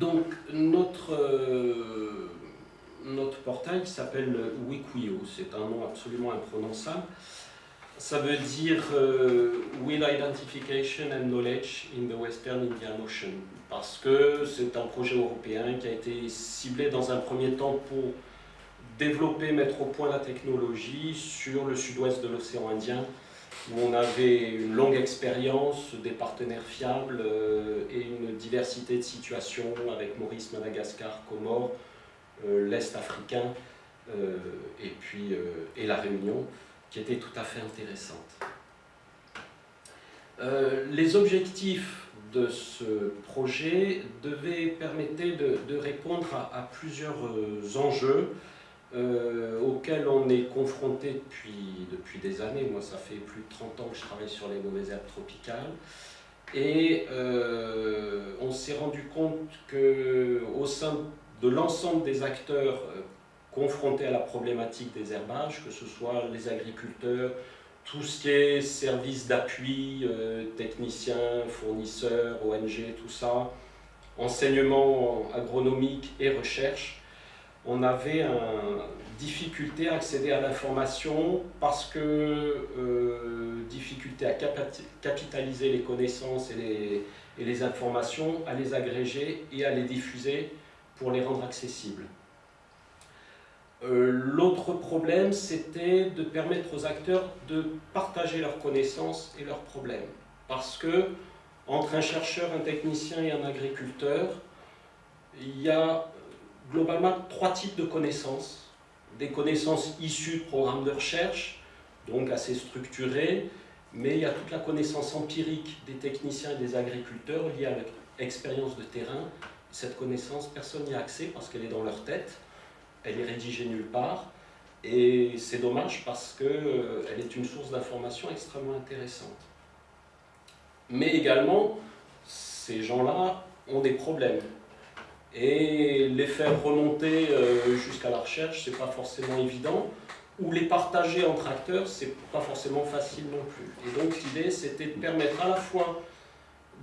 Donc, notre, euh, notre portail s'appelle Wikuyo. C'est un nom absolument imprononçable. Ça veut dire euh, Will Identification and Knowledge in the Western Indian Ocean. Parce que c'est un projet européen qui a été ciblé dans un premier temps pour développer, mettre au point la technologie sur le sud-ouest de l'océan Indien, où on avait une longue expérience, des partenaires fiables euh, et une diversité de situations avec Maurice, Madagascar, Comores, euh, l'Est africain euh, et puis et la Réunion, qui était tout à fait intéressante. les objectifs de ce projet devaient permettre de, répondre à plusieurs enjeux euh, auquel on est confronté depuis, depuis des années. Moi, ça fait plus de 30 ans que je travaille sur les mauvaises herbes tropicales. Et euh, on s'est rendu compte qu'au sein de l'ensemble des acteurs euh, confrontés à la problématique des herbages, que ce soit les agriculteurs, tout ce qui est services d'appui, techniciens, fournisseurs, ONG, tout ça, enseignement agronomique et recherche, on avait une difficulté à accéder à l'information parce que euh, difficulté à capitaliser les connaissances et les, informations, à les agréger et à les diffuser pour les rendre accessibles. Euh, l'autre problème, c'était de permettre aux acteurs de partager leurs connaissances et leurs problèmes. Parce que entre un chercheur, un technicien et un agriculteur, il y a globalement trois types de connaissances. Des connaissances issues de programmes de recherche, donc assez structurées, mais il y a toute la connaissance empirique des techniciens et des agriculteurs liée à l'expérience de terrain. Cette connaissance, personne n'y a accès parce qu'elle est dans leur tête, elle est rédigée nulle part, et c'est dommage parce qu'elle euh, est une source d'information extrêmement intéressante. Mais également, ces gens-là ont des problèmes. Et les faire remonter euh, jusqu'à la recherche, c'est pas forcément évident. Ou les partager entre acteurs, c'est pas forcément facile non plus. Et donc l'idée, c'était de permettre à la fois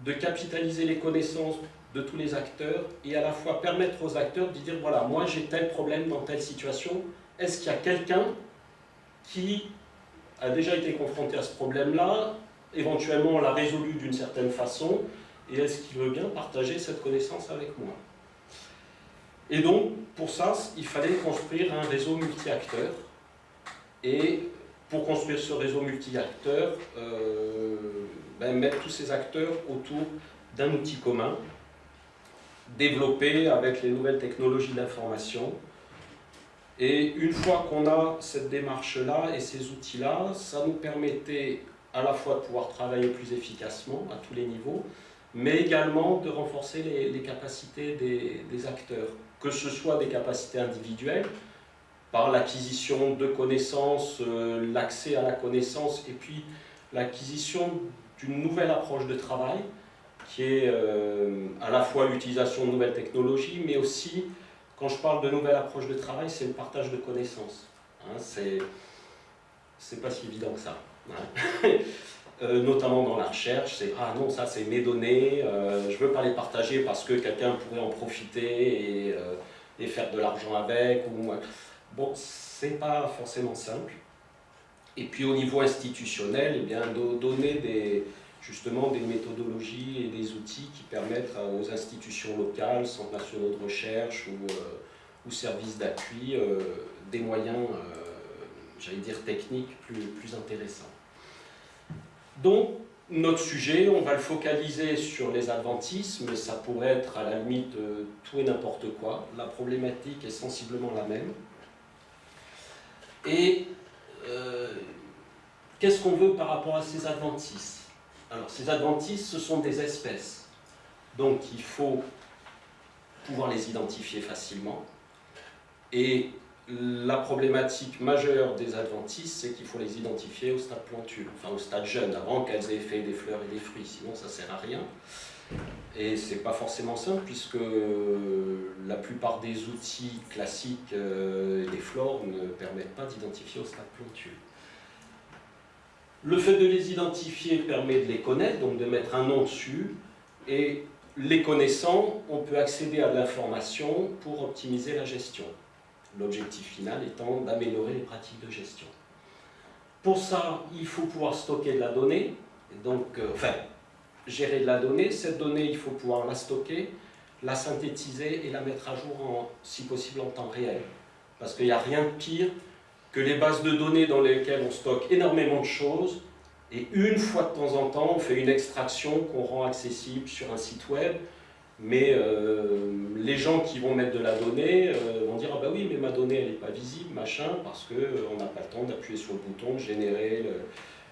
de capitaliser les connaissances de tous les acteurs et à la fois permettre aux acteurs de dire voilà, moi j'ai tel problème dans telle situation, est-ce qu'il y a quelqu'un qui a déjà été confronté à ce problème-là, éventuellement l'a résolu d'une certaine façon, et est-ce qu'il veut bien partager cette connaissance avec moi? Et donc, pour ça, il fallait construire un réseau multi-acteurs. Et pour construire ce réseau multi-acteurs, euh, ben, mettre tous ces acteurs autour d'un outil commun, développé avec les nouvelles technologies d'information. Et une fois qu'on a cette démarche-là et ces outils-là, ça nous permettait à la fois de pouvoir travailler plus efficacement à tous les niveaux, mais également de renforcer les, capacités des acteurs que ce soit des capacités individuelles, par l'acquisition de connaissances, euh, l'accès à la connaissance, et puis l'acquisition d'une nouvelle approche de travail, qui est euh, à la fois l'utilisation de nouvelles technologies, mais aussi, quand je parle de nouvelle approche de travail, c'est le partage de connaissances. Hein, c'est pas si évident que ça. Hein. Euh, notamment dans la recherche, c'est « Ah non, ça c'est mes données, euh, je veux pas les partager parce que quelqu'un pourrait en profiter et, euh, faire de l'argent avec. » ou Bon, c'est pas forcément simple. Et puis au niveau institutionnel, eh donner des, justement des méthodologies et des outils qui permettent aux institutions locales, centres nationaux de recherche ou, services d'appui, des moyens, j'allais dire techniques, plus intéressants. Donc, notre sujet, on va le focaliser sur les adventistes, mais ça pourrait être à la limite euh, tout et n'importe quoi. La problématique est sensiblement la même. Et euh, qu'est-ce qu'on veut par rapport à ces adventistes Alors, ces adventistes, ce sont des espèces. Donc, il faut pouvoir les identifier facilement. Et la problématique majeure des adventistes, c'est qu'il faut les identifier au stade plantule, enfin au stade jeune, avant qu'elles aient fait des fleurs et des fruits, sinon ça ne sert à rien. Et c'est pas forcément simple, puisque la plupart des outils classiques euh, des flores ne permettent pas d'identifier au stade plantule. Le fait de les identifier permet de les connaître, donc de mettre un nom dessus, et les connaissant, on peut accéder à l'information pour optimiser la gestion. L'objectif final étant d'améliorer les pratiques de gestion. Pour ça, il faut pouvoir stocker de la donnée, donc, euh, enfin, gérer de la donnée. Cette donnée, il faut pouvoir la stocker, la synthétiser et la mettre à jour, si possible, en temps réel. Parce qu'il n'y a rien de pire que les bases de données dans lesquelles on stocke énormément de choses, et une fois de temps en temps, on fait une extraction qu'on rend accessible sur un site web, mais euh, les gens qui vont mettre de la donnée euh, vont dire « Ah bah oui, mais ma donnée, elle n'est pas visible, machin, parce qu'on euh, n'a pas le temps d'appuyer sur le bouton, de générer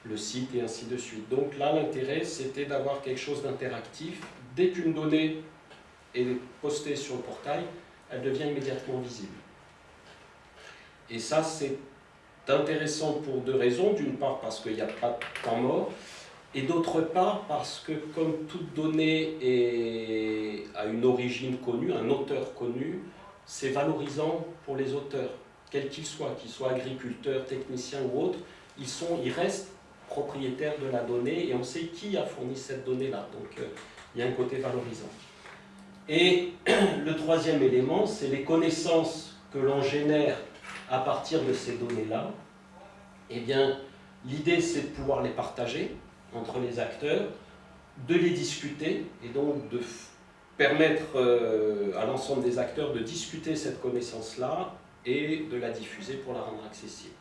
le, site et ainsi de suite. » Donc là, l'intérêt, c'était d'avoir quelque chose d'interactif. Dès qu'une donnée est postée sur le portail, elle devient immédiatement visible. Et ça, c'est intéressant pour deux raisons. D'une part, parce qu'il n'y a pas de temps mort, et d'autre part parce que comme toute donnée a une origine connue, un auteur connu, c'est valorisant pour les auteurs, quels qu'ils soient, qu'ils soient agriculteurs, techniciens ou autres, ils, sont, ils restent propriétaires de la donnée et on sait qui a fourni cette donnée-là. Donc euh, il y a un côté valorisant. Et le troisième élément, c'est les connaissances que l'on génère à partir de ces données-là. Eh bien, l'idée c'est de pouvoir les partager, entre les acteurs, de les discuter et donc de permettre euh, à l'ensemble des acteurs de discuter cette connaissance-là et de la diffuser pour la rendre accessible.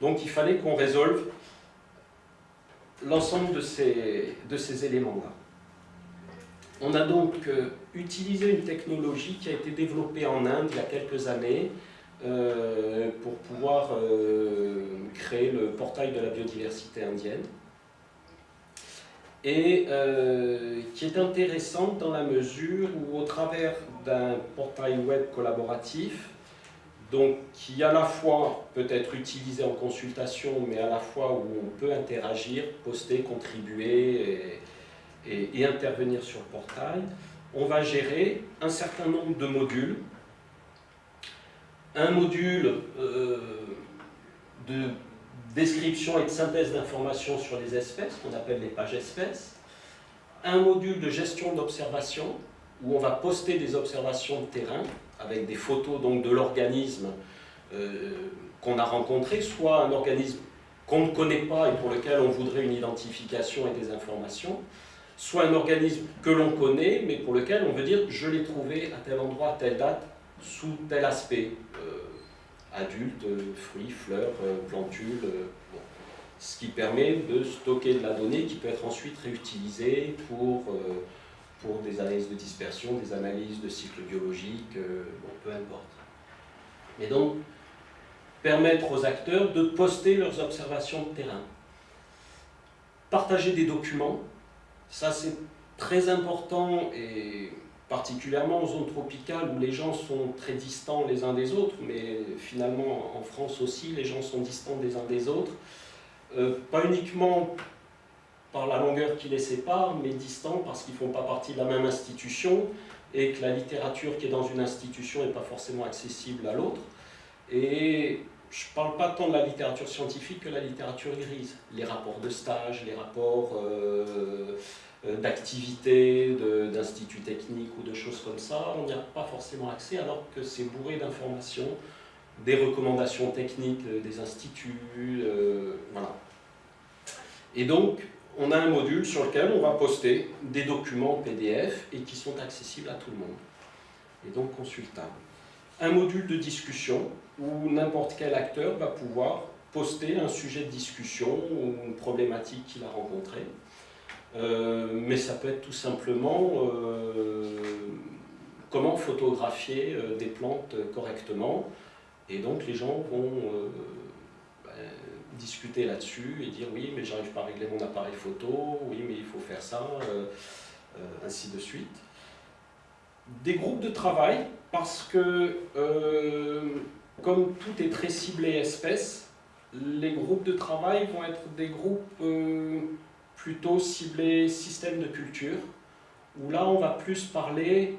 Donc il fallait qu'on résolve l'ensemble de ces, éléments-là. On a donc euh, utilisé une technologie qui a été développée en Inde il y a quelques années euh, pour pouvoir créer le portail de la biodiversité indienne et euh, qui est intéressante dans la mesure où au travers d'un portail web collaboratif, donc qui à la fois peut être utilisé en consultation, mais à la fois où on peut interagir, poster, contribuer et, intervenir sur le portail, on va gérer un certain nombre de modules. Un module euh, de description et de synthèse d'informations sur les espèces, qu'on appelle les pages espèces, un module de gestion d'observation, où on va poster des observations de terrain, avec des photos donc, de l'organisme euh, qu'on a rencontré, soit un organisme qu'on ne connaît pas et pour lequel on voudrait une identification et des informations, soit un organisme que l'on connaît, mais pour lequel on veut dire « je l'ai trouvé à tel endroit, à telle date, sous tel aspect euh, adultes, fruits, fleurs, euh, plantules, euh, ce qui permet de stocker de la donnée qui peut être ensuite réutilisée pour, euh, des analyses de dispersion, des analyses de cycle biologique, bon, peu importe. Et donc, permettre aux acteurs de poster leurs observations de terrain. Partager des documents, ça c'est très important et particulièrement en zone tropicale où les gens sont très distants les uns des autres, mais finalement en France aussi, les gens sont distants des uns des autres, euh, pas uniquement par la longueur qui les sépare, mais distants parce qu'ils ne font pas partie de la même institution et que la littérature qui est dans une institution n'est pas forcément accessible à l'autre. Et je ne parle pas tant de la littérature scientifique que de la littérature grise. Les rapports de stage, les rapports euh, d'activités, d'instituts techniques ou de choses comme ça, on n'y a pas forcément accès alors que c'est bourré d'informations, des recommandations techniques des instituts, euh, voilà. Et donc, on a un module sur lequel on va poster des documents PDF et qui sont accessibles à tout le monde, et donc consultables. Un module de discussion où n'importe quel acteur va pouvoir poster un sujet de discussion ou une problématique qu'il a rencontrée, euh, mais ça peut être tout simplement euh, comment photographier euh, des plantes correctement. Et donc les gens vont ben, discuter là-dessus et dire oui mais j'arrive pas à régler mon appareil photo, oui mais il faut faire ça, ainsi de suite. Des groupes de travail, parce que comme tout est très ciblé espèce, les groupes de travail vont être des groupes plutôt ciblé système de culture, où là on va plus parler,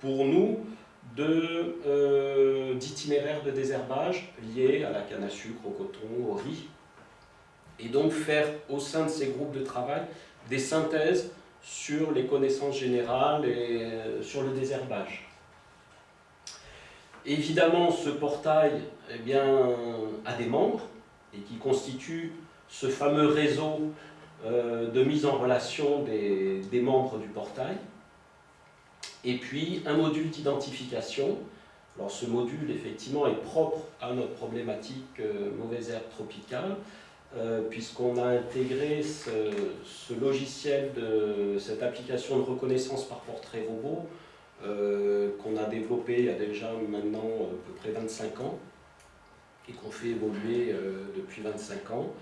pour nous, euh, d'itinéraires de, désherbage liés à la canne à sucre, au coton, au riz, et donc faire au sein de ces groupes de travail des synthèses sur les connaissances générales et sur le désherbage. Évidemment, ce portail eh bien, a des membres et qui constitue ce fameux réseau euh, de mise en relation des, membres du portail. Et puis un module d'identification. Alors ce module, effectivement, est propre à notre problématique euh, mauvaise herbe tropicale, euh, puisqu'on a intégré ce, ce, logiciel, de cette application de reconnaissance par portrait robot, qu'on a développé il y a déjà maintenant à peu près 25 ans, et qu'on fait évoluer depuis 25 ans.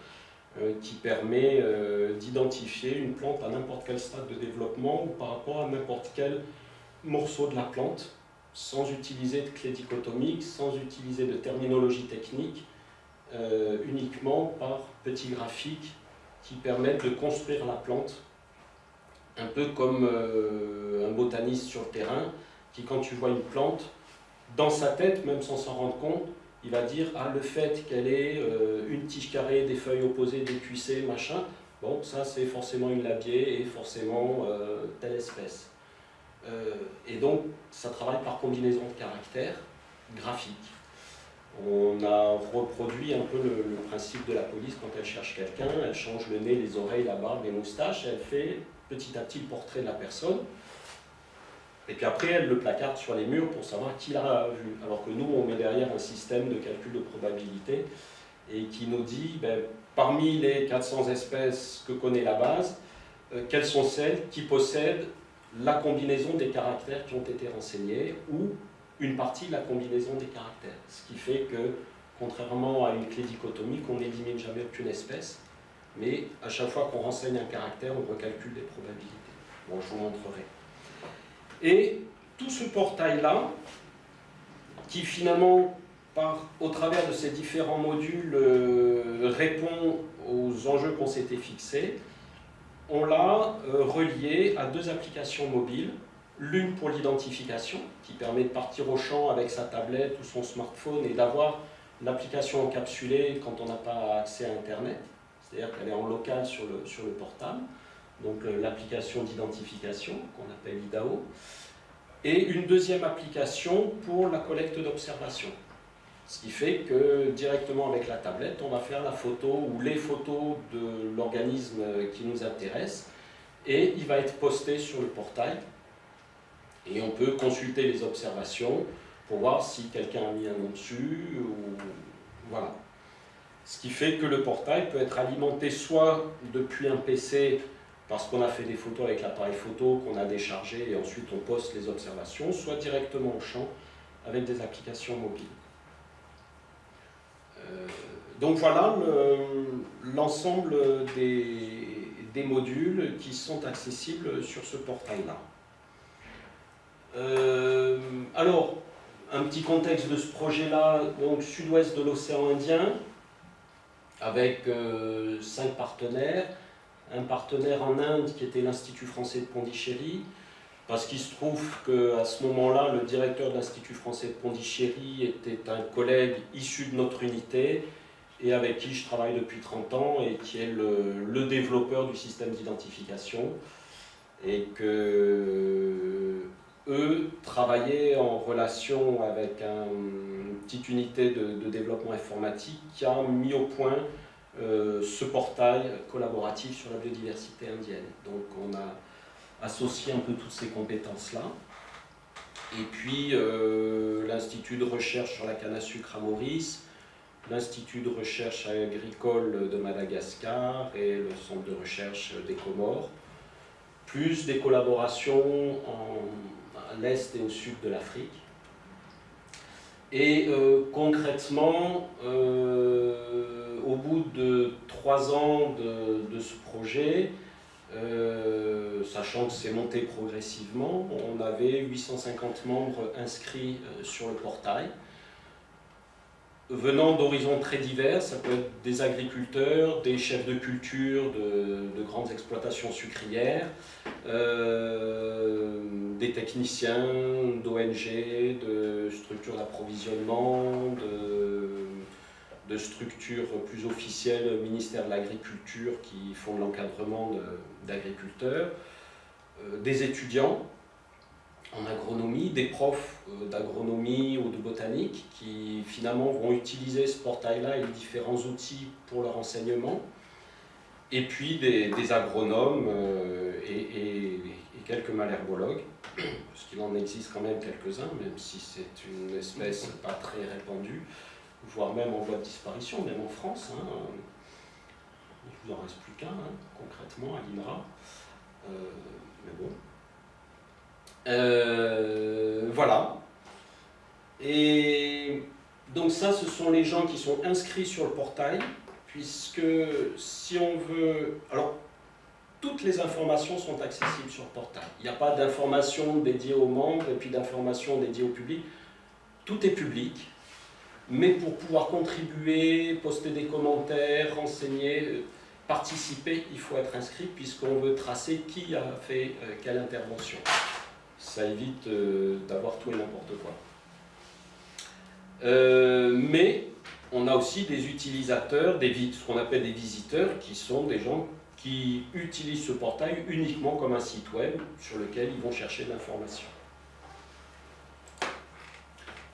Euh, qui permet euh, d'identifier une plante à n'importe quel stade de développement ou par rapport à n'importe quel morceau de la plante, sans utiliser de clé dichotomique, sans utiliser de terminologie technique, euh, uniquement par petits graphiques qui permettent de construire la plante, un peu comme un botaniste sur le terrain, qui quand tu vois une plante, dans sa tête, même sans s'en rendre compte, il va dire ah, le fait qu'elle ait euh, une tige carrée, des feuilles opposées, des cuissées, machin, bon, ça c'est forcément une labier et forcément euh, telle espèce. Euh, et donc, ça travaille par combinaison de caractères graphiques. On a reproduit un peu le, principe de la police quand elle cherche quelqu'un, elle change le nez, les oreilles, la barbe, les moustaches, elle fait petit à petit le portrait de la personne. Et puis après, elle le placarde sur les murs pour savoir qui l'a vu. Alors que nous, on met derrière un système de calcul de probabilité et qui nous dit, ben, parmi les 400 espèces que connaît la base, euh, quelles sont celles qui possèdent la combinaison des caractères qui ont été renseignés ou une partie de la combinaison des caractères. Ce qui fait que, contrairement à une clé dichotomique, on n'élimine jamais aucune espèce, mais à chaque fois qu'on renseigne un caractère, on recalcule des probabilités. Bon, je vous montrerai. Et tout ce portail-là, qui finalement, au travers de ces différents modules, euh, répond aux enjeux qu'on s'était fixés, on l'a euh, relié à deux applications mobiles. L'une pour l'identification, qui permet de partir au champ avec sa tablette ou son smartphone et d'avoir l'application encapsulée quand on n'a pas accès à Internet, c'est-à-dire qu'elle est en local sur le portable donc euh, l'application d'identification qu'on appelle IDAO, et une deuxième application pour la collecte d'observation. Ce qui fait que directement avec la tablette, on va faire la photo ou les photos de l'organisme qui nous intéresse et il va être posté sur le portail et on peut consulter les observations pour voir si quelqu'un a mis un nom dessus ou voilà. Ce qui fait que le portail peut être alimenté soit depuis un PC parce qu'on a fait des photos avec l'appareil photo qu'on a déchargé et ensuite on poste les observations, soit directement au champ avec des applications mobiles. Euh, donc voilà l'ensemble des, modules qui sont accessibles sur ce portail-là. Euh, alors, un petit contexte de ce projet-là, donc sud-ouest de l'océan Indien, avec euh, cinq partenaires, un partenaire en Inde qui était l'Institut français de Pondichéry, parce qu'il se trouve qu'à ce moment-là, le directeur de l'Institut français de Pondichéry était un collègue issu de notre unité et avec qui je travaille depuis 30 ans et qui est le, développeur du système d'identification. Et que eux travaillaient en relation avec une petite unité de développement informatique qui a mis au point euh, ce portail collaboratif sur la biodiversité indienne. Donc on a associé un peu toutes ces compétences-là. Et puis euh, l'Institut de recherche sur la canne à sucre à Maurice, l'Institut de recherche agricole de Madagascar et le centre de recherche des Comores, plus des collaborations à l'est et au sud de l'Afrique. Et euh, concrètement, au bout de trois ans de, ce projet, euh, sachant que c'est monté progressivement, on avait 850 membres inscrits euh, sur le portail, venant d'horizons très divers, ça peut être des agriculteurs, des chefs de culture de, grandes exploitations sucrières, euh, des techniciens d'ONG, de structures d'approvisionnement, de de structures plus officielles, ministère de l'Agriculture, qui font l'encadrement d'agriculteurs, des étudiants en agronomie, des profs d'agronomie ou de botanique qui finalement vont utiliser ce portail-là et les différents outils pour leur enseignement, et puis des, agronomes et, quelques malherbologues, parce qu'il en existe quand même quelques-uns, même si c'est une espèce pas très répandue, voire même en voie de disparition, même en France. Hein. Il ne vous en reste plus qu'un, hein, concrètement, à l'INRA. Euh, mais bon. Euh, voilà. Et donc ça, ce sont les gens qui sont inscrits sur le portail, puisque si on veut... Alors, toutes les informations sont accessibles sur le portail. Il n'y a pas d'informations dédiées aux membres et puis d'informations dédiées au public. Tout est public, mais pour pouvoir contribuer, poster des commentaires, renseigner, euh, participer, il faut être inscrit puisqu'on veut tracer qui a fait euh, quelle intervention. Ça évite euh, d'avoir tout et n'importe quoi. mais on a aussi des utilisateurs, ce qu'on appelle des visiteurs, qui sont des gens qui utilisent ce portail uniquement comme un site web sur lequel ils vont chercher de l'information.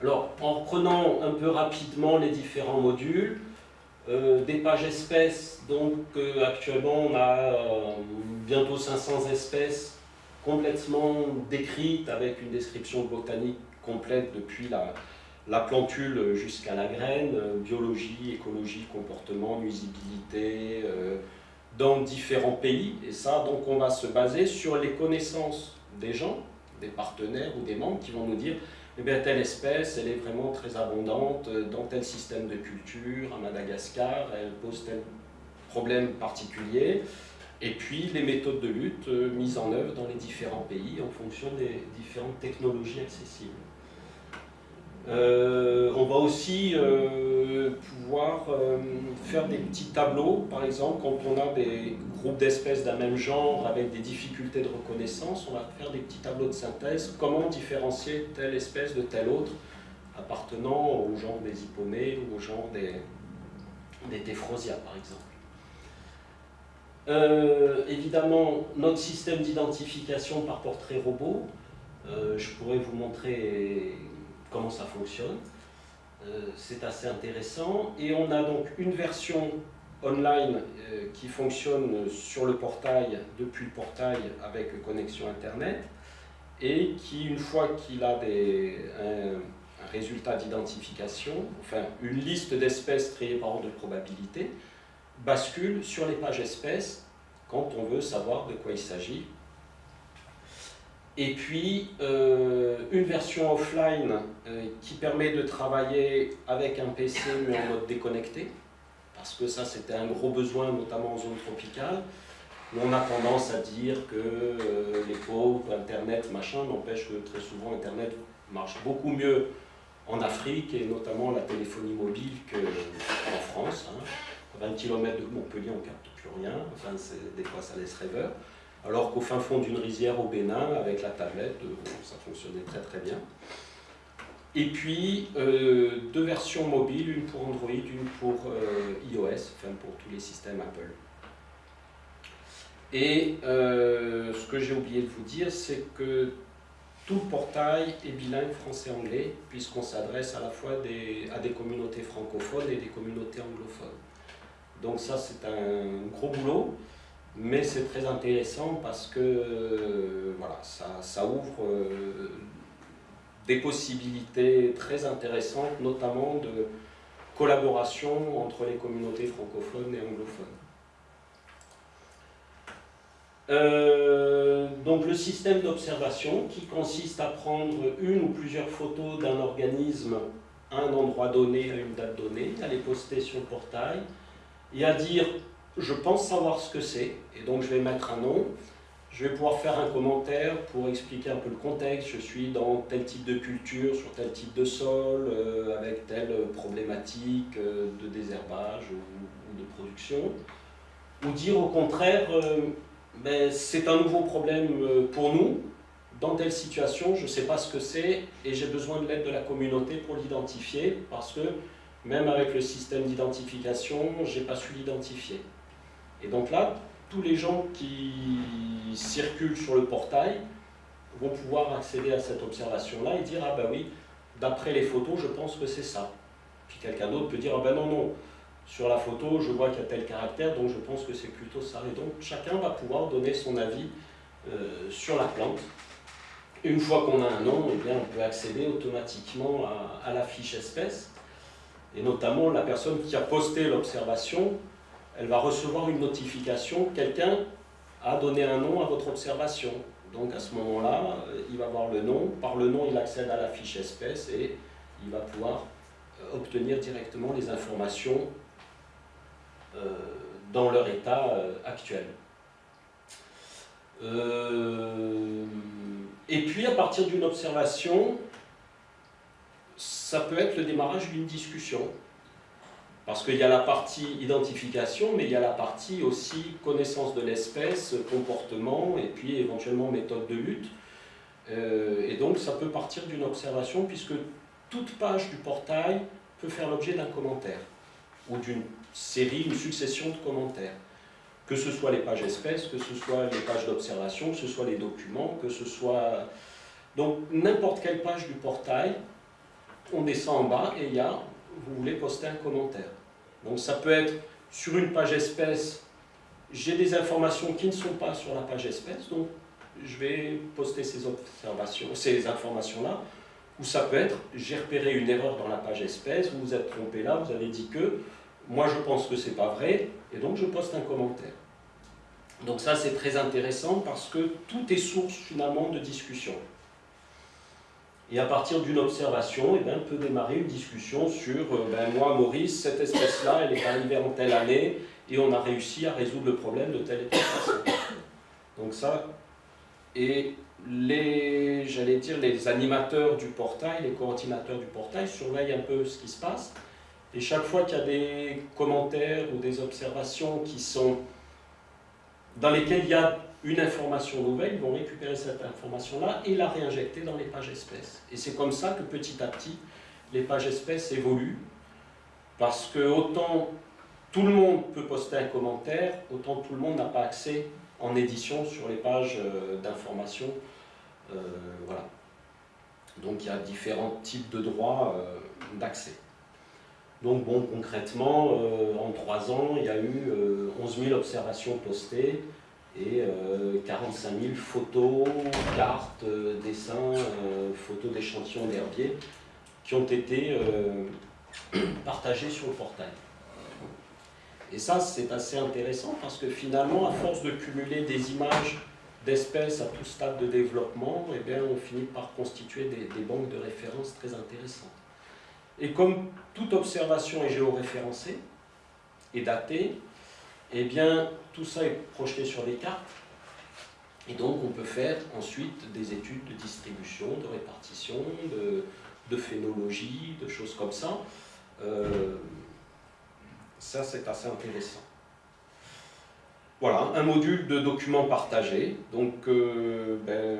Alors, en reprenant un peu rapidement les différents modules, euh, des pages espèces, donc euh, actuellement on a euh, bientôt 500 espèces complètement décrites avec une description botanique complète depuis la, la plantule jusqu'à la graine, biologie, écologie, comportement, nuisibilité, dans différents pays. Et ça, donc on va se baser sur les connaissances des gens, des partenaires ou des membres qui vont nous dire eh bien, telle espèce, elle est vraiment très abondante dans tel système de culture, à Madagascar, elle pose tel problème particulier, et puis les méthodes de lutte euh, mises en œuvre dans les différents pays en fonction des différentes technologies accessibles. Euh, on va aussi euh, pouvoir euh, faire des petits tableaux, par exemple, quand on a des groupes d'espèces d'un même genre avec des difficultés de reconnaissance, on va faire des petits tableaux de synthèse, comment différencier telle espèce de telle autre, appartenant au genre des hippomées ou au genre des, des par exemple. évidemment, notre système d'identification par portrait robot, je pourrais vous montrer comment ça fonctionne. Euh, c'est assez intéressant. Et on a donc une version online euh, qui fonctionne sur le portail, depuis le portail avec connexion Internet, et qui, une fois qu'il a des, un, résultat d'identification, enfin une liste d'espèces créées par ordre de probabilité, bascule sur les pages espèces quand on veut savoir de quoi il s'agit et puis, euh, une version offline euh, qui permet de travailler avec un PC mais en mode déconnecté, parce que ça c'était un gros besoin, notamment en zone tropicale, on a tendance à dire que euh, les pauvres, Internet, machin, n'empêche que très souvent Internet marche beaucoup mieux en Afrique, et notamment la téléphonie mobile qu'en France. Hein. À 20 km de Montpellier, on ne capte plus rien, enfin des fois ça laisse rêveur alors qu'au fin fond d'une rizière au Bénin, avec la tablette, euh, ça fonctionnait très très bien. Et puis, euh, deux versions mobiles, une pour Android, une pour euh, iOS, enfin pour tous les systèmes Apple. Et ce que j'ai oublié de vous dire, c'est que tout le portail est bilingue français-anglais, puisqu'on s'adresse à la fois à des communautés francophones et des communautés anglophones. Donc ça, c'est un gros boulot. Mais c'est très intéressant parce que euh, voilà, ça, ouvre euh, des possibilités très intéressantes, notamment de collaboration entre les communautés francophones et anglophones. Euh, donc le système d'observation qui consiste à prendre une ou plusieurs photos d'un organisme à un endroit donné, à une date donnée, à les poster sur le portail et à dire je pense savoir ce que c'est, et donc je vais mettre un nom. Je vais pouvoir faire un commentaire pour expliquer un peu le contexte. Je suis dans tel type de culture, sur tel type de sol, euh, avec telle problématique euh, de désherbage ou, de production. Ou dire au contraire, euh, ben, c'est un nouveau problème pour nous, dans telle situation, je ne sais pas ce que c'est et j'ai besoin de l'aide de la communauté pour l'identifier parce que même avec le système d'identification, je n'ai pas su l'identifier. Et donc là, tous les gens qui circulent sur le portail vont pouvoir accéder à cette observation-là et dire « Ah ben oui, d'après les photos, je pense que c'est ça ». Puis quelqu'un d'autre peut dire « Ah ben non, non, sur la photo, je vois qu'il y a tel caractère, donc je pense que c'est plutôt ça. Et donc chacun va pouvoir donner son avis euh, sur la plante. Une fois qu'on a un nom, eh bien, on peut accéder automatiquement à, la fiche espèce. Et notamment, la personne qui a posté l'observation, elle va recevoir une notification, quelqu'un a donné un nom à votre observation. Donc à ce moment-là, euh, il va voir le nom, par le nom il accède à la fiche espèce et il va pouvoir euh, obtenir directement les informations euh, dans leur état actuel. Et puis à partir d'une observation, ça peut être le démarrage d'une discussion. Parce qu'il y a la partie identification, mais il y a la partie aussi connaissance de l'espèce, comportement, et puis éventuellement méthode de lutte. et donc ça peut partir d'une observation, puisque toute page du portail peut faire l'objet d'un commentaire, ou d'une série, une succession de commentaires. Que ce soit les pages espèces, que ce soit les pages d'observation, que ce soit les documents, que ce soit... Donc n'importe quelle page du portail, on descend en bas et il y a, vous voulez poster un commentaire. Donc ça peut être sur une page espèce, j'ai des informations qui ne sont pas sur la page espèce, donc je vais poster ces ces informations-là, ou ça peut être, j'ai repéré une erreur dans la page espèce, vous vous êtes trompé là, vous avez dit que, moi je pense que c'est pas vrai, et donc je poste un commentaire. Donc ça c'est très intéressant parce que tout est source finalement de discussion. Et à partir d'une observation, eh bien, peut démarrer une discussion sur euh, ben, moi Maurice, cette espèce-là, elle est arrivée en telle année et on a réussi à résoudre le problème de telle et telle façon. Donc ça, et les, j'allais dire, les animateurs du portail, les coordinateurs du portail surveillent un peu ce qui se passe et chaque fois qu'il y a des commentaires ou des observations qui sont dans lesquelles il y a une information nouvelle, ils vont récupérer cette information-là et la réinjecter dans les pages espèces. Et c'est comme ça que petit à petit, les pages espèces évoluent, parce que autant tout le monde peut poster un commentaire, autant tout le monde n'a pas accès en édition sur les pages euh, d'information. Euh, voilà. Donc il y a différents types de droits euh, d'accès. Donc bon, concrètement, en trois ans, il y a eu 11 euh, 000 observations postées et 45 euh, 000 photos, cartes, dessins, photos d'échantillons d'herbiers qui ont été partagées sur le portail. Et ça, c'est assez intéressant parce que finalement, à force de cumuler des images d'espèces à tout stade de développement, eh bien, on finit par constituer des banques de références très intéressantes. Et comme toute observation est géoréférencée et datée, eh bien, tout ça est projeté sur des cartes. Et donc, on peut faire ensuite des études de distribution, de répartition, de, phénologie, de choses comme ça. Euh, ça, c'est assez intéressant. Voilà, un module de documents partagés. Donc, euh, ben,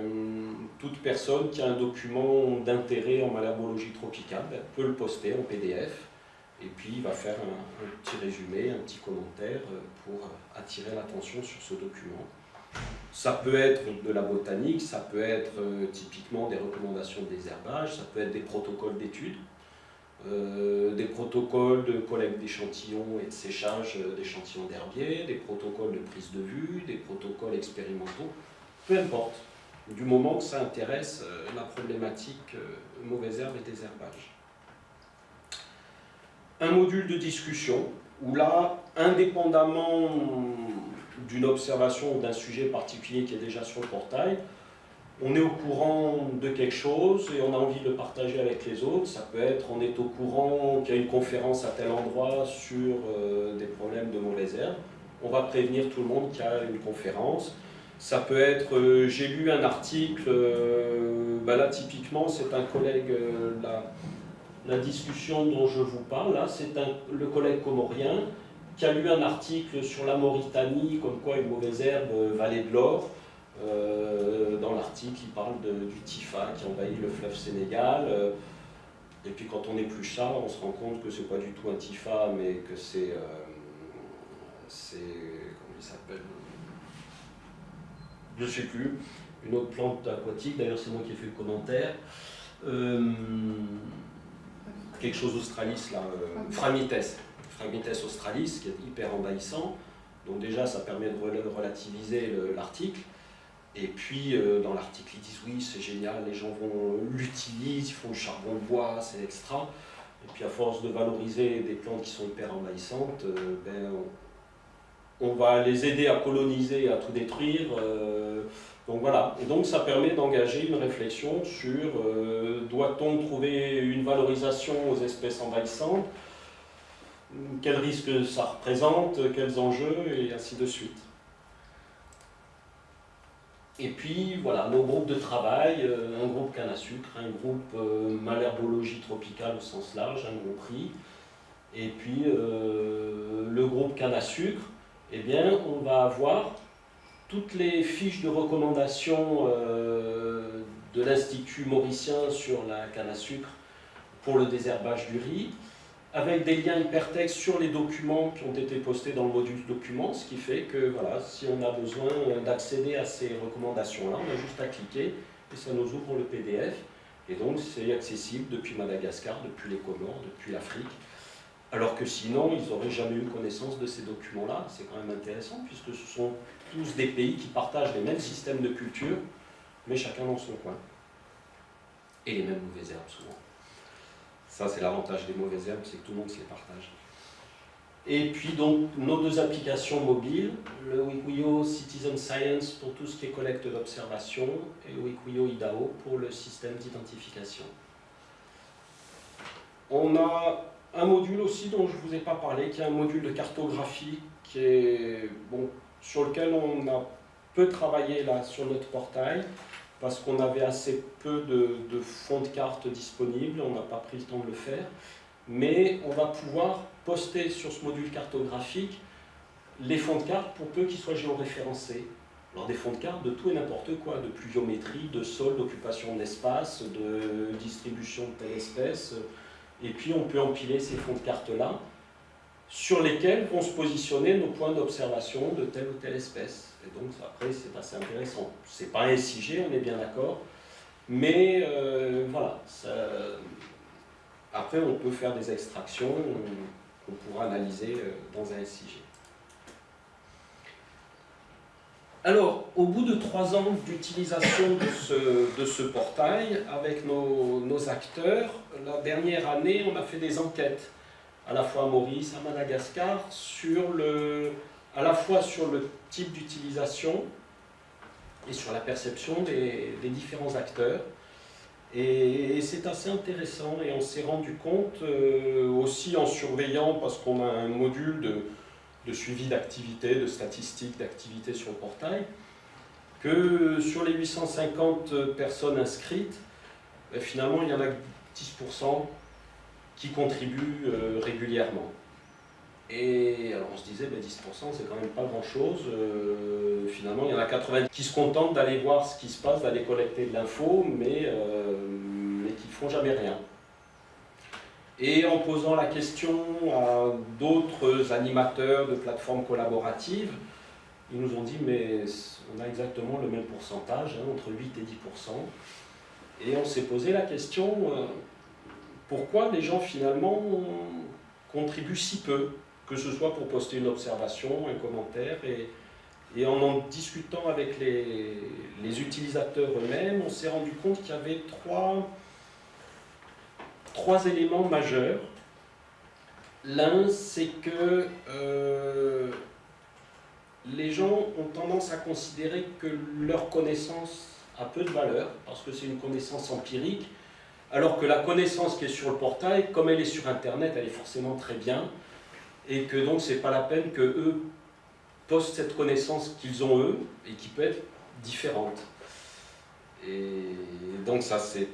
toute personne qui a un document d'intérêt en malabologie tropicale ben, peut le poster en PDF. Et puis, il va faire un, petit résumé, un petit commentaire euh, pour attirer l'attention sur ce document. Ça peut être de la botanique, ça peut être euh, typiquement des recommandations de désherbage, ça peut être des protocoles d'études. Euh, des protocoles de collecte d'échantillons et de séchage d'échantillons d'herbiers, des protocoles de prise de vue, des protocoles expérimentaux, peu importe, du moment que ça intéresse euh, la problématique euh, mauvaise herbe et désherbage. Un module de discussion, où là, indépendamment d'une observation ou d'un sujet particulier qui est déjà sur le portail, on est au courant de quelque chose et on a envie de le partager avec les autres. Ça peut être on est au courant qu'il y a une conférence à tel endroit sur euh, des problèmes de mauvaise herbe. On va prévenir tout le monde qu'il y a une conférence. Ça peut être euh, j'ai lu un article, euh, ben là typiquement c'est un collègue, la, la, discussion dont je vous parle, là c'est le collègue comorien qui a lu un article sur la Mauritanie, comme quoi une mauvaise herbe valait de l'or. Euh, dans l'article, il parle du Tifa qui envahit le fleuve Sénégal. Euh, et puis quand on épluche ça, on se rend compte que c'est pas du tout un Tifa, mais que c'est... Euh, c'est comment il s'appelle je ne sais plus, une autre plante aquatique, d'ailleurs c'est moi qui ai fait le commentaire. Quelque chose australis là, euh, Phragmites, Phragmites australis, qui est hyper envahissant. Donc déjà, ça permet de relativiser l'article. Et puis, euh, dans l'article, ils disent oui, c'est génial, les gens vont l'utiliser, ils font le charbon de bois, c'est extra. Et puis, à force de valoriser des plantes qui sont hyper envahissantes, euh, ben, on, va les aider à coloniser, à tout détruire. Euh, donc voilà, et donc ça permet d'engager une réflexion sur doit-on trouver une valorisation aux espèces envahissantes quels risques ça représente, quels enjeux, et ainsi de suite. Et puis voilà, nos groupes de travail, euh, un groupe canne à sucre, un groupe euh, malherbologie tropicale au sens large, un compris, et puis euh, le groupe canne à sucre, eh bien on va avoir toutes les fiches de recommandation de l'Institut mauricien sur la canne à sucre pour le désherbage du riz, avec des liens hypertextes sur les documents qui ont été postés dans le module document, ce qui fait que voilà, si on a besoin d'accéder à ces recommandations-là, on a juste à cliquer et ça nous ouvre le PDF. Et donc c'est accessible depuis Madagascar, depuis les Comores, depuis l'Afrique. Alors que sinon, ils n'auraient jamais eu connaissance de ces documents-là. C'est quand même intéressant puisque ce sont tous des pays qui partagent les mêmes systèmes de culture, mais chacun dans son coin. Et les mêmes mauvaises herbes souvent. Ça, c'est l'avantage des mauvaises herbes, c'est que tout le monde se les partage. Et puis donc nos deux applications mobiles, le Wikuyo Citizen Science pour tout ce qui est collecte d'observation et le Wikuyo IDAO pour le système d'identification. On a un module aussi dont je ne vous ai pas parlé, qui est un module de cartographie sur lequel on a peu travaillé sur notre portail, parce qu'on avait assez peu de, fonds de cartes disponibles, on n'a pas pris le temps de le faire, mais on va pouvoir poster sur ce module cartographique les fonds de cartes pour peu qu'ils soient géoréférencés. Alors des fonds de cartes de tout et n'importe quoi, de pluviométrie, de sol, d'occupation d'espace, de distribution de telle espèce, et puis on peut empiler ces fonds de cartes-là, sur lesquels vont se positionner nos points d'observation de telle ou telle espèce. Et donc après, c'est assez intéressant. C'est pas un SIG, on est bien d'accord, mais euh, voilà. Après, on peut faire des extractions qu'on pourra analyser euh, dans un SIG. Alors, au bout de trois ans d'utilisation de ce, portail, avec nos, nos, acteurs, la dernière année, on a fait des enquêtes, à la fois à Maurice, à Madagascar, sur le, à la fois sur le type d'utilisation et sur la perception des, différents acteurs. Et, c'est assez intéressant et on s'est rendu compte euh, aussi en surveillant, parce qu'on a un module de, suivi d'activité, de statistiques d'activité sur le portail, que sur les 850 personnes inscrites, ben, finalement il y en a 10% qui contribuent euh, régulièrement. Et alors on se disait, 10% ben, c'est quand même pas grand chose. Euh, finalement, il y en a 90 qui se contentent d'aller voir ce qui se passe, d'aller collecter de l'info, mais, euh, mais qui ne font jamais rien. Et en posant la question à d'autres animateurs de plateformes collaboratives, ils nous ont dit, mais on a exactement le même pourcentage, hein, entre 8 et 10%. Et on s'est posé la question, euh, pourquoi les gens finalement contribuent si peu que ce soit pour poster une observation, un commentaire, et, en en discutant avec les utilisateurs eux-mêmes, on s'est rendu compte qu'il y avait trois, trois éléments majeurs. L'un, c'est que euh, les gens ont tendance à considérer que leur connaissance a peu de valeur, parce que c'est une connaissance empirique, alors que la connaissance qui est sur le portail, comme elle est sur Internet, elle est forcément très bien, et que donc c'est pas la peine que eux postent cette connaissance qu'ils ont eux et qui peut être différente. Et donc ça c'est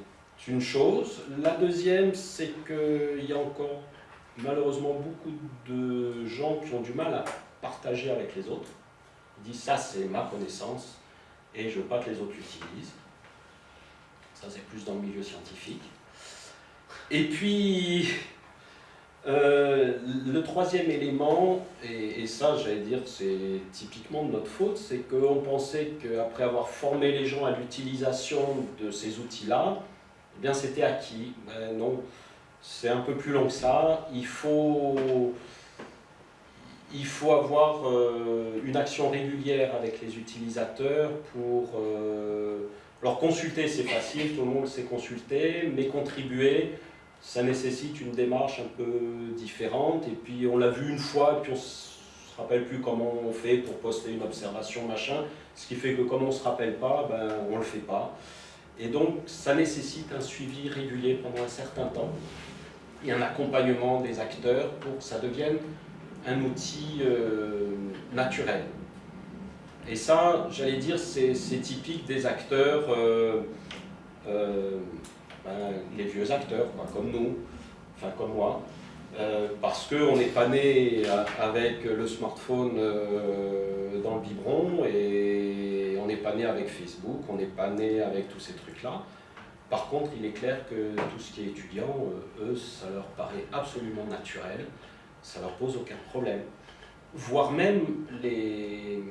une chose. La deuxième c'est qu'il y a encore malheureusement beaucoup de gens qui ont du mal à partager avec les autres. Ils disent ça c'est ma connaissance et je veux pas que les autres l'utilisent. Ça c'est plus dans le milieu scientifique. Et puis Euh, le troisième élément, et, ça j'allais dire c'est typiquement de notre faute, c'est qu'on pensait qu'après avoir formé les gens à l'utilisation de ces outils-là, eh bien c'était acquis. Ben non, c'est un peu plus long que ça. Il faut, il faut avoir euh, une action régulière avec les utilisateurs pour euh, leur consulter, c'est facile, tout le monde sait consulter, mais contribuer, ça nécessite une démarche un peu différente. Et puis on l'a vu une fois, et puis on se rappelle plus comment on fait pour poster une observation, machin. Ce qui fait que comme on ne se rappelle pas, ben, on ne le fait pas. Et donc ça nécessite un suivi régulier pendant un certain temps et un accompagnement des acteurs pour que ça devienne un outil euh, naturel. Et ça, j'allais dire, c'est typique des acteurs euh, euh, ben, les vieux acteurs, comme nous, enfin comme moi, euh, parce qu'on n'est pas né avec le smartphone euh, dans le biberon et on n'est pas né avec Facebook, on n'est pas né avec tous ces trucs-là. Par contre, il est clair que tout ce qui est étudiant, euh, eux, ça leur paraît absolument naturel, ça leur pose aucun problème. Voire même les,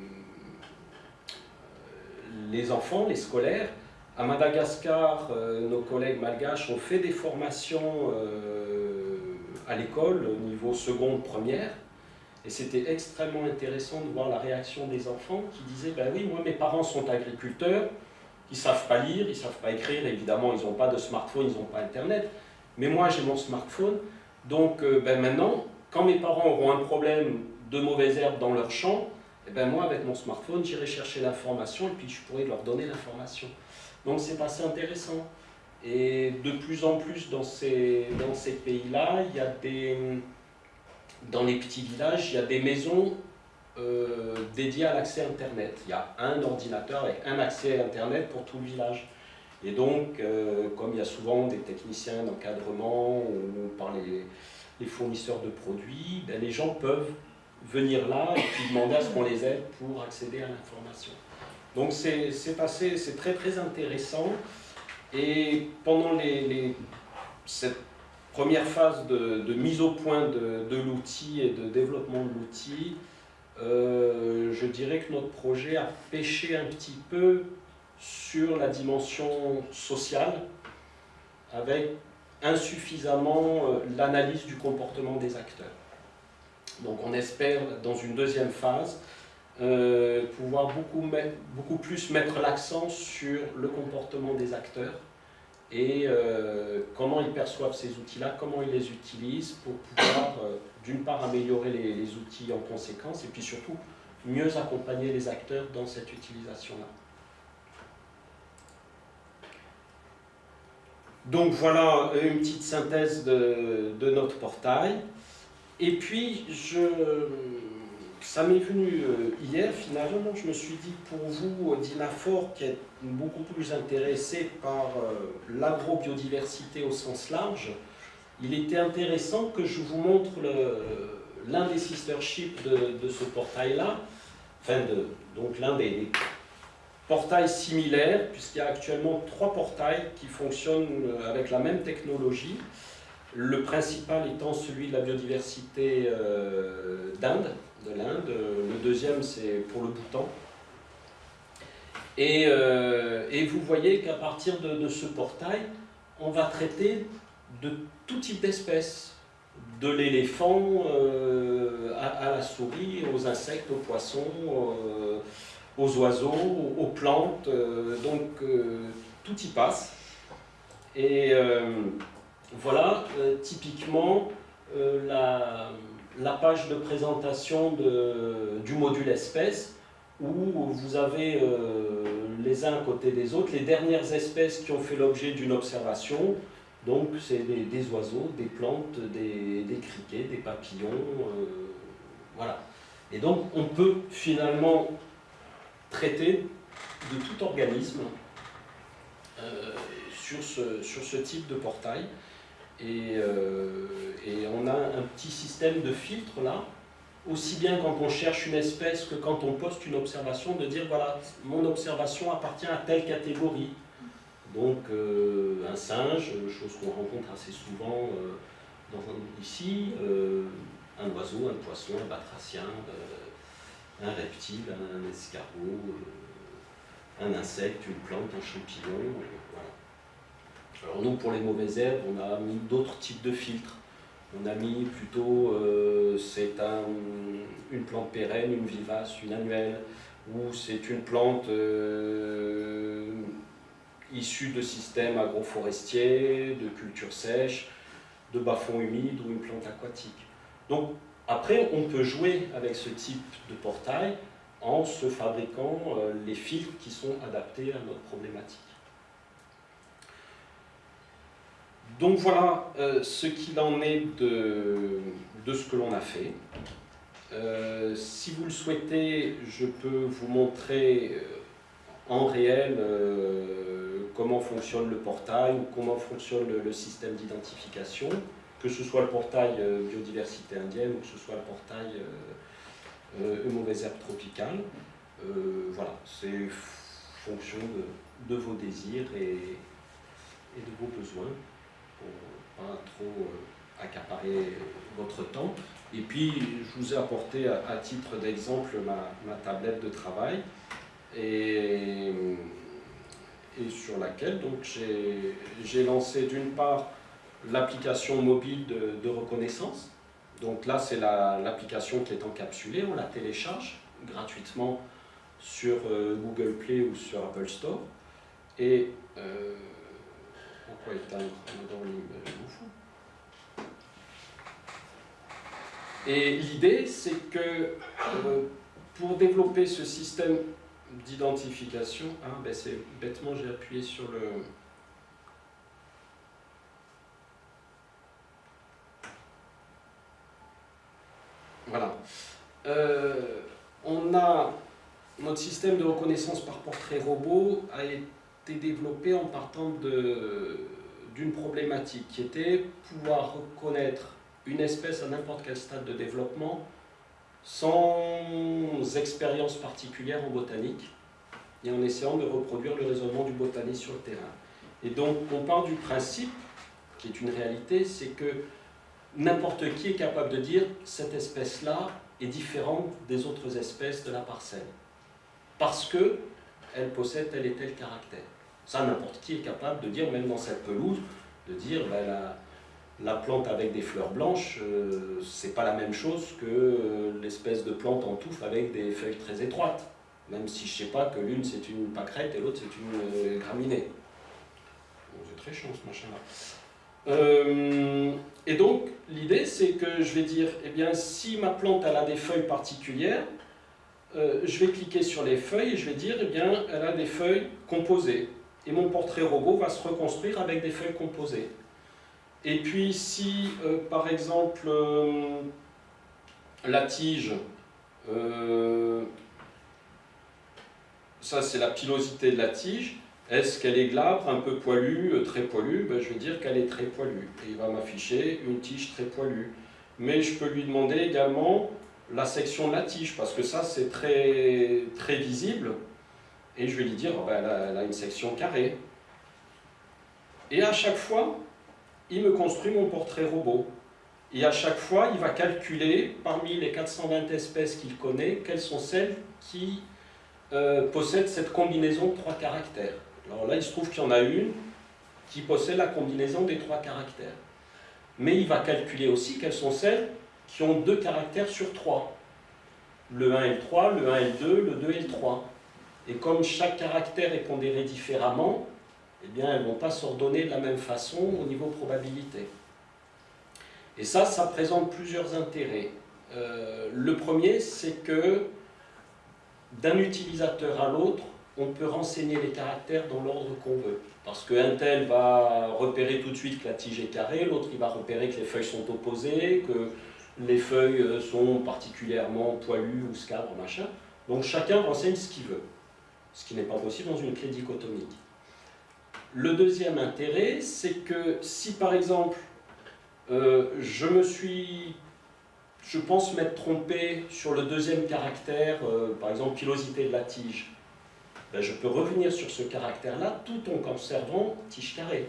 enfants, les scolaires, à Madagascar, nos collègues malgaches ont fait des formations à l'école au niveau seconde, première, et c'était extrêmement intéressant de voir la réaction des enfants qui disaient ben oui, moi mes parents sont agriculteurs, ils ne savent pas lire, ils ne savent pas écrire, évidemment ils n'ont pas de smartphone, ils n'ont pas internet, mais moi j'ai mon smartphone, donc euh, ben maintenant, quand mes parents auront un problème de mauvaises herbes dans leur champ, eh ben moi avec mon smartphone j'irai chercher l'information et puis je pourrai leur donner l'information. Donc c'est assez intéressant. Et de plus en plus dans ces, pays-là, il y a des, dans les petits villages, il y a des maisons euh, dédiées à l'accès Internet. Il y a un ordinateur avec un accès Internet pour tout le village. Et donc, euh, comme il y a souvent des techniciens d'encadrement ou par les, fournisseurs de produits, ben les gens peuvent venir là et puis demander à ce qu'on les aide pour accéder à l'information. Donc c'est très très intéressant. Et pendant cette première phase de, mise au point de, l'outil et de développement de l'outil, euh, je dirais que notre projet a pêché un petit peu sur la dimension sociale, avec insuffisamment euh, l'analyse du comportement des acteurs. Donc on espère, dans une deuxième phase, euh, pouvoir beaucoup, beaucoup plus mettre l'accent sur le comportement des acteurs et euh, comment ils perçoivent ces outils-là, comment ils les utilisent pour pouvoir, euh, d'une part, améliorer les, les, outils en conséquence et puis surtout mieux accompagner les acteurs dans cette utilisation-là. Donc voilà une petite synthèse de, de notre portail. Et puis, je, ça m'est venu euh, hier, finalement, je me suis dit, pour vous, d'Inafor, qui est beaucoup plus intéressé par euh, l'agrobiodiversité au sens large, il était intéressant que je vous montre l'un des sisterships de, de ce portail-là, enfin, de, donc l'un des, portails similaires, puisqu'il y a actuellement trois portails qui fonctionnent euh, avec la même technologie. Le principal étant celui de la biodiversité d'Inde, de l'Inde. Le deuxième, c'est pour le Bhoutan. Et, euh, et vous voyez qu'à partir de, ce portail, on va traiter de tout type d'espèces, de l'éléphant euh, à, la souris, aux insectes, aux poissons, euh, aux oiseaux, aux plantes, donc tout y passe. Et voilà, typiquement, la, la page de présentation du module espèces où vous avez euh, les uns à côté des autres les dernières espèces qui ont fait l'objet d'une observation. Donc c'est des, oiseaux, des plantes, des, criquets, des papillons, euh, voilà. Et donc on peut finalement traiter de tout organisme euh, sur ce type de portail. Euh, et, on a un petit système de filtre là, aussi bien quand on cherche une espèce que quand on poste une observation, de dire voilà, mon observation appartient à telle catégorie. Donc euh, un singe, chose qu'on rencontre assez souvent euh, ici, un oiseau, un poisson, un batracien, un reptile, un escargot, un insecte, une plante, un champignon. Alors nous, pour les mauvaises herbes, on a mis d'autres types de filtres. On a mis plutôt, c'est un, une plante pérenne, une vivace, une annuelle, ou c'est une plante issue de systèmes agroforestiers, de cultures sèches, de bas-fonds humides ou une plante aquatique. Donc après, on peut jouer avec ce type de portail en se fabriquant euh, les filtres qui sont adaptés à notre problématique. Donc voilà euh, ce qu'il en est de, ce que l'on a fait. Euh, si vous le souhaitez, je peux vous montrer en réel comment fonctionne le portail ou comment fonctionne le, système d'identification, que ce soit le portail euh, biodiversité indienne ou que ce soit le portail euh, euh mauvaises herbes tropicales. Euh, voilà, c'est fonction de, vos désirs et, de vos besoins pour pas trop accaparer votre temps. Et puis, je vous ai apporté à, titre d'exemple ma, ma, tablette de travail. Et et sur laquelle j'ai lancé d'une part l'application mobile de, reconnaissance. Donc là, c'est l'application qui est encapsulée, on la télécharge gratuitement sur euh, Google Play ou sur Apple Store. Et euh, pourquoi éteindre fous. Et l'idée, c'est que euh, pour développer ce système d'identification. Ah, ben c'est bêtement, j'ai appuyé sur le... Voilà. Euh, on a notre système de reconnaissance par portrait robot a été développé en partant d'une problématique qui était pouvoir reconnaître une espèce à n'importe quel stade de développement sans expérience particulière en botanique et en essayant de reproduire le raisonnement du botaniste sur le terrain. Et donc, on part du principe, qui est une réalité, c'est que n'importe qui est capable de dire cette espèce-là est différente des autres espèces de la parcelle. Parce que elle possède tel et tel caractère. Ça, n'importe qui est capable de dire, même dans cette pelouse, de dire ben, la, la plante avec des fleurs blanches, euh, c'est pas la même chose que euh, l'espèce de plante en touffe avec des feuilles très étroites. Même si je sais pas que l'une c'est une pâquerette et l'autre c'est une euh, graminée. c'est très chiant ce machin-là. et donc, l'idée c'est que je vais dire, eh bien, si ma plante elle a des feuilles particulières, je vais cliquer sur les feuilles et je vais dire, eh bien, elle a des feuilles composées. Et mon portrait robot va se reconstruire avec des feuilles composées. Et puis si, euh, par exemple, euh, la tige, euh, ça c'est la pilosité de la tige, est-ce qu'elle est glabre, un peu poilue, très poilue? Ben, Je vais dire qu'elle est très poilue. Et il va m'afficher une tige très poilue. Mais je peux lui demander également la section de la tige, parce que ça c'est très, très visible. Et je vais lui dire, ben, elle a une section carrée. Et à chaque fois, il me construit mon portrait robot. Et à chaque fois, il va calculer, parmi les 420 espèces qu'il connaît, quelles sont celles qui euh, possèdent cette combinaison de trois caractères. Alors là, il se trouve qu'il y en a une qui possède la combinaison des trois caractères. Mais il va calculer aussi quelles sont celles qui ont deux caractères sur trois. Le 1 et le 3, le 1 et le 2, le 2 et le 3. Et comme chaque caractère est pondéré différemment, eh bien, elles ne vont pas s'ordonner de la même façon au niveau probabilité. Et ça, ça présente plusieurs intérêts. Euh, le premier, c'est que d'un utilisateur à l'autre, on peut renseigner les caractères dans l'ordre qu'on veut. Parce qu'un tel va repérer tout de suite que la tige est carrée, l'autre il va repérer que les feuilles sont opposées, que les feuilles sont particulièrement poilues ou scabres, machin. Donc chacun renseigne ce qu'il veut. Ce qui n'est pas possible dans une clé dichotomique. Le deuxième intérêt, c'est que si par exemple, euh, je me suis, je pense m'être trompé sur le deuxième caractère, euh, par exemple pilosité de la tige, ben, je peux revenir sur ce caractère-là tout en conservant tige carrée.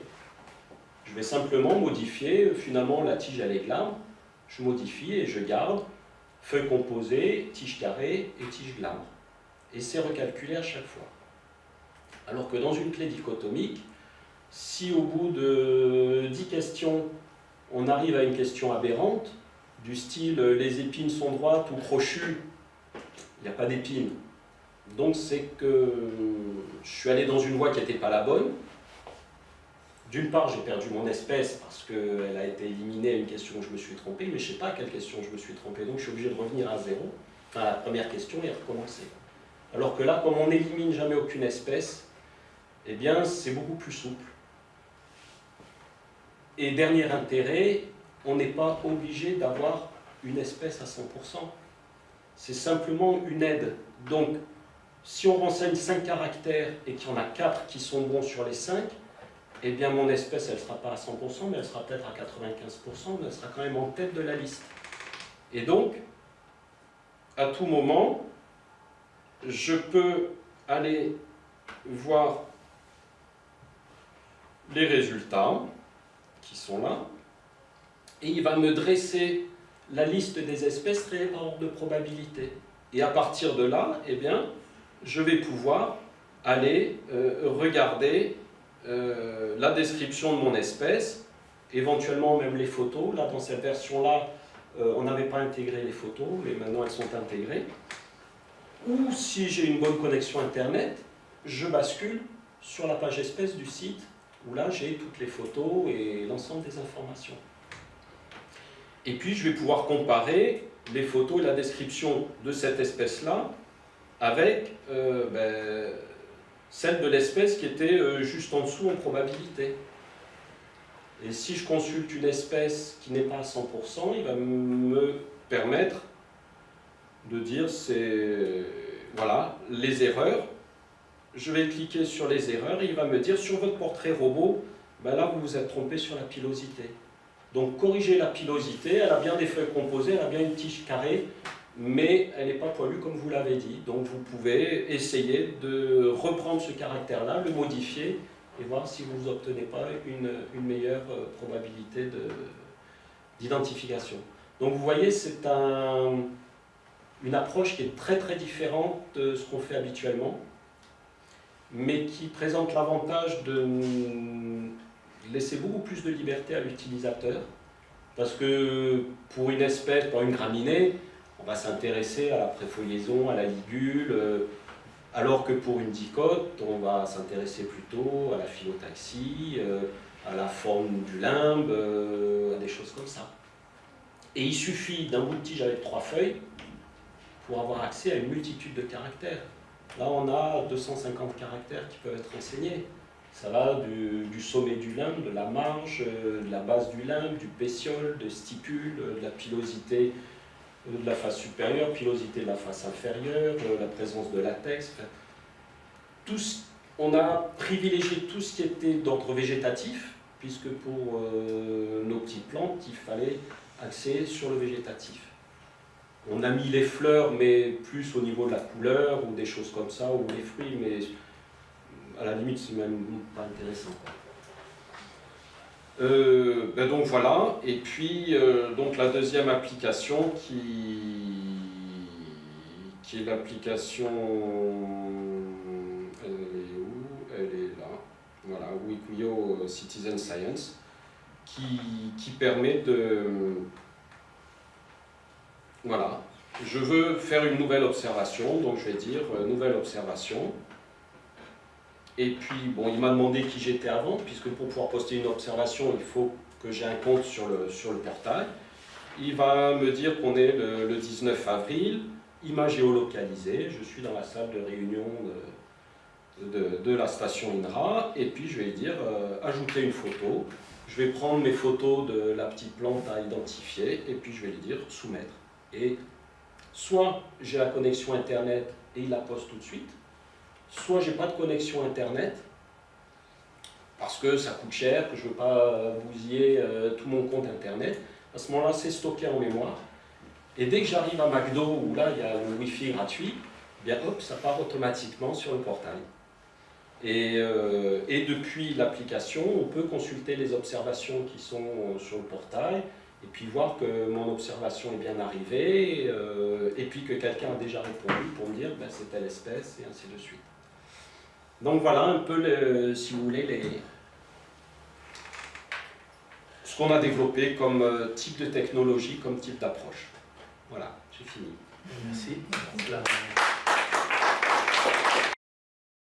Je vais simplement modifier, finalement la tige elle est glabre, je modifie et je garde feuille composée, tige carrée et tige glabre. Et c'est recalculé à chaque fois. Alors que dans une clé dichotomique, si au bout de 10 questions, on arrive à une question aberrante, du style les épines sont droites ou crochues, il n'y a pas d'épines. Donc c'est que je suis allé dans une voie qui n'était pas la bonne. D'une part, j'ai perdu mon espèce parce qu'elle a été éliminée à une question où je me suis trompé, mais je ne sais pas à quelle question je me suis trompé, donc je suis obligé de revenir à zéro, enfin à la première question et recommencer. Alors que là, comme on n'élimine jamais aucune espèce, eh bien c'est beaucoup plus souple. Et dernier intérêt, on n'est pas obligé d'avoir une espèce à 100%. C'est simplement une aide. Donc, si on renseigne 5 caractères et qu'il y en a 4 qui sont bons sur les 5, eh bien mon espèce, elle ne sera pas à 100%, mais elle sera peut-être à 95%, mais elle sera quand même en tête de la liste. Et donc, à tout moment, je peux aller voir les résultats qui sont là, et il va me dresser la liste des espèces réelles de probabilité. Et à partir de là, eh bien, je vais pouvoir aller euh, regarder euh, la description de mon espèce, éventuellement même les photos. Là, dans cette version-là, euh, on n'avait pas intégré les photos, mais maintenant elles sont intégrées. Ou si j'ai une bonne connexion Internet, je bascule sur la page espèce du site, où là j'ai toutes les photos et l'ensemble des informations. Et puis je vais pouvoir comparer les photos et la description de cette espèce-là avec euh, ben, celle de l'espèce qui était euh, juste en dessous en probabilité. Et si je consulte une espèce qui n'est pas à 100%, il va me permettre de dire c'est voilà les erreurs. Je vais cliquer sur les erreurs et il va me dire sur votre portrait robot, ben là vous vous êtes trompé sur la pilosité. Donc corriger la pilosité, elle a bien des feuilles composées, elle a bien une tige carrée, mais elle n'est pas poilue comme vous l'avez dit. Donc vous pouvez essayer de reprendre ce caractère-là, le modifier et voir si vous n'obtenez pas une, meilleure euh, probabilité d'identification. Donc vous voyez, c'est un, une approche qui est très très différente de ce qu'on fait habituellement, mais qui présente l'avantage de laisser beaucoup plus de liberté à l'utilisateur, parce que pour une espèce, pour une graminée, on va s'intéresser à la préfoliaison, à la ligule, euh, alors que pour une dicote, on va s'intéresser plutôt à la phyllotaxie, euh, à la forme du limbe, euh, à des choses comme ça. Et il suffit d'un bout de tige avec trois feuilles pour avoir accès à une multitude de caractères. Là, on a 250 caractères qui peuvent être enseignés. Ça va du, sommet du limbe, de la marge, de la base du limbe, du pétiole, de stipule, de la pilosité de la face supérieure, pilosité de la face inférieure, euh, la présence de latex. on a privilégié tout ce qui était d'ordre végétatif, puisque pour euh, nos petites plantes, il fallait axer sur le végétatif. On a mis les fleurs, mais plus au niveau de la couleur, ou des choses comme ça, ou les fruits, mais à la limite, c'est même pas intéressant. Euh, ben donc voilà, et puis euh, donc la deuxième application qui, qui est l'application, elle est où? Elle est là, voilà, Wikuyo Citizen Science, qui permet de, voilà, je veux faire une nouvelle observation, donc je vais dire euh, nouvelle observation, et puis, bon, il m'a demandé qui j'étais avant, puisque pour pouvoir poster une observation, il faut que j'ai un compte sur le, portail. Il va me dire qu'on est le, 19 avril, image géolocalisée, je suis dans la salle de réunion de, la station INRA, et puis je vais dire euh, ajouter une photo. Je vais prendre mes photos de la petite plante à identifier, et puis je vais lui dire soumettre. Et soit j'ai la connexion Internet et il la poste tout de suite, soit j'ai pas de connexion internet, parce que ça coûte cher, que je veux pas bousiller euh, tout mon compte internet, à ce moment-là c'est stocké en mémoire, et dès que j'arrive à McDo, où là il y a le Wi-Fi gratuit, eh bien hop, ça part automatiquement sur le portail. Euh, et depuis l'application, on peut consulter les observations qui sont sur le portail et puis voir que mon observation est bien arrivée euh, et puis que quelqu'un a déjà répondu pour me dire ben, c'est telle espèce et ainsi de suite. Donc voilà un peu, le, si vous voulez, les, ce qu'on a développé comme euh, type de technologie, comme type d'approche. Voilà, j'ai fini. Merci.